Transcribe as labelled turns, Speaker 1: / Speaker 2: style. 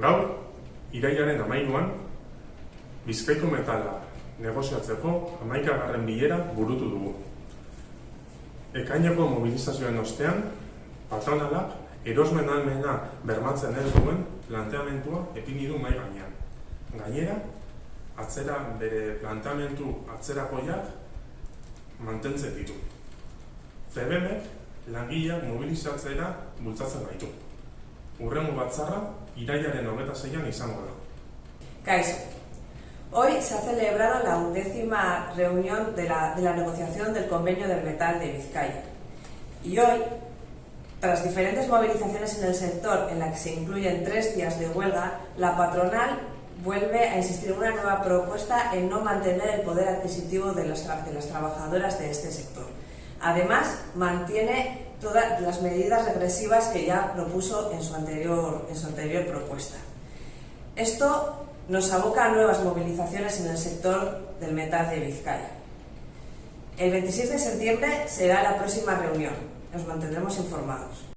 Speaker 1: Gaur, irailaren amainuan, Bizkaiko metala negoziatzeko amaikagarren bilera burutu dugu. Ekaineko mobilizazioen ostean, patronalak erosmen almena bermatzen ez duen planteamentua epini du mai gainean. Gainera, atzera bere planteamentu atzerakoiak mantentzen ditu. CBMek langileak mobilizatzera bultzatzen gaitu. Urrengo batzarra irailaren hogeta zeian izango da.
Speaker 2: Hoy se ha celebrado la undécima reunión de la, de la negociación del convenio del metal de Vizcaya. Y hoy, tras diferentes movilizaciones en el sector en la que se incluyen tres días de huelga, la patronal vuelve a insistir en una nueva propuesta en no mantener el poder adquisitivo de las, de las trabajadoras de este sector. Además, mantiene todas las medidas regresivas que ya propuso en su anterior, en su anterior propuesta. Esto nos aboca a nuevas movilizaciones en el sector del metal de Vizcaya. El 26 de septiembre será la próxima reunión. Nos mantendremos informados.